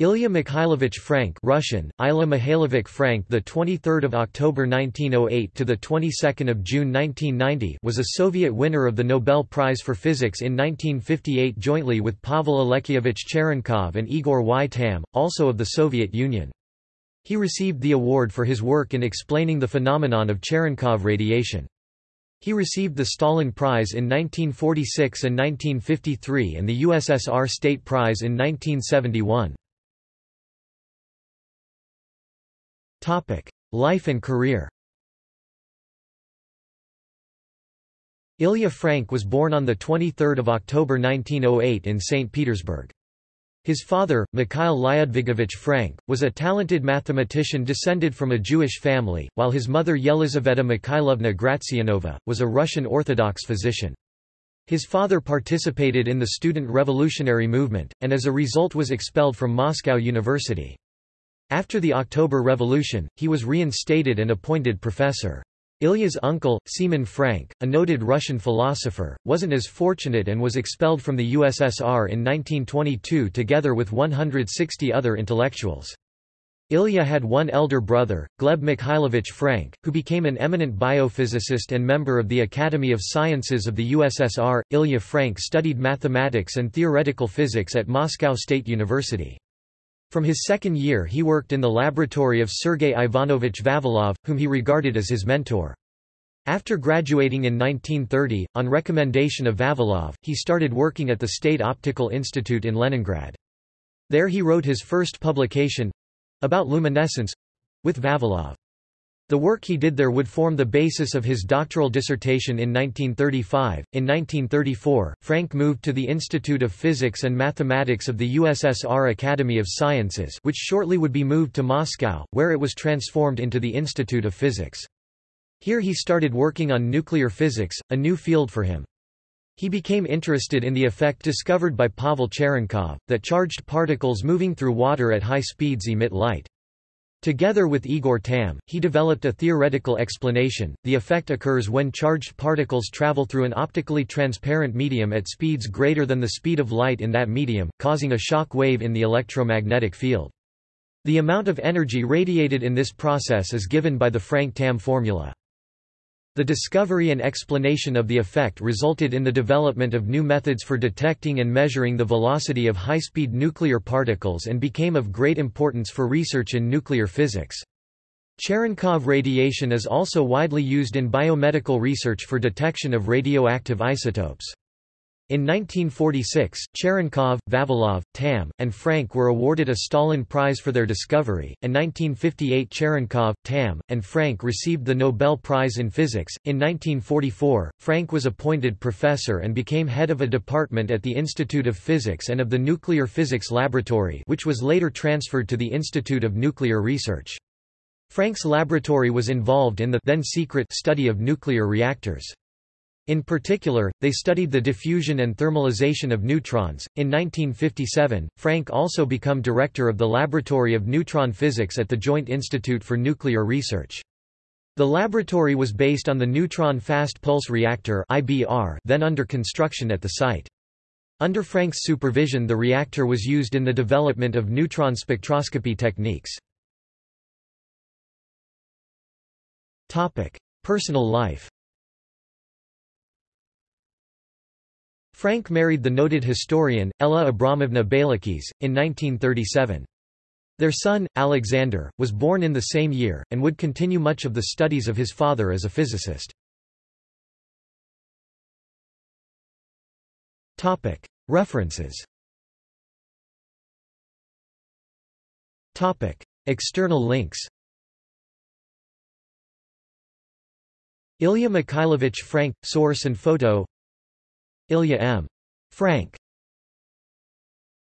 Ilya Mikhailovich Frank Russian, Ilya Mikhailovich Frank the 23rd of October 1908 to the 22nd of June 1990 was a Soviet winner of the Nobel Prize for Physics in 1958 jointly with Pavel Alekseyevich Cherenkov and Igor Y. Tamm, also of the Soviet Union. He received the award for his work in explaining the phenomenon of Cherenkov radiation. He received the Stalin Prize in 1946 and 1953 and the USSR State Prize in 1971. Life and career Ilya Frank was born on the 23 October 1908 in St. Petersburg. His father, Mikhail Lyudvigovich Frank, was a talented mathematician descended from a Jewish family, while his mother Yelizaveta Mikhailovna Gratsianova, was a Russian Orthodox physician. His father participated in the student revolutionary movement, and as a result was expelled from Moscow University. After the October Revolution, he was reinstated and appointed professor. Ilya's uncle, Semen Frank, a noted Russian philosopher, wasn't as fortunate and was expelled from the USSR in 1922 together with 160 other intellectuals. Ilya had one elder brother, Gleb Mikhailovich Frank, who became an eminent biophysicist and member of the Academy of Sciences of the USSR. Ilya Frank studied mathematics and theoretical physics at Moscow State University. From his second year he worked in the laboratory of Sergei Ivanovich Vavilov, whom he regarded as his mentor. After graduating in 1930, on recommendation of Vavilov, he started working at the State Optical Institute in Leningrad. There he wrote his first publication—about luminescence—with Vavilov. The work he did there would form the basis of his doctoral dissertation in 1935. In 1934, Frank moved to the Institute of Physics and Mathematics of the USSR Academy of Sciences, which shortly would be moved to Moscow, where it was transformed into the Institute of Physics. Here he started working on nuclear physics, a new field for him. He became interested in the effect discovered by Pavel Cherenkov, that charged particles moving through water at high speeds emit light. Together with Igor Tamm, he developed a theoretical explanation. The effect occurs when charged particles travel through an optically transparent medium at speeds greater than the speed of light in that medium, causing a shock wave in the electromagnetic field. The amount of energy radiated in this process is given by the Frank-Tamm formula. The discovery and explanation of the effect resulted in the development of new methods for detecting and measuring the velocity of high-speed nuclear particles and became of great importance for research in nuclear physics. Cherenkov radiation is also widely used in biomedical research for detection of radioactive isotopes. In 1946, Cherenkov, Vavilov, Tamm, and Frank were awarded a Stalin Prize for their discovery, and 1958 Cherenkov, Tamm, and Frank received the Nobel Prize in Physics. In 1944, Frank was appointed professor and became head of a department at the Institute of Physics and of the Nuclear Physics Laboratory, which was later transferred to the Institute of Nuclear Research. Frank's laboratory was involved in the then secret study of nuclear reactors. In particular, they studied the diffusion and thermalization of neutrons. In 1957, Frank also became director of the Laboratory of Neutron Physics at the Joint Institute for Nuclear Research. The laboratory was based on the Neutron Fast Pulse Reactor (IBR) then under construction at the site. Under Frank's supervision the reactor was used in the development of neutron spectroscopy techniques. Topic: Personal life Frank married the noted historian, Ella Abramovna Beilikhis, in 1937. Their son, Alexander, was born in the same year, and would continue much of the studies of his father as a physicist. References External links Ilya Mikhailovich Frank – Source and photo Ilya M. Frank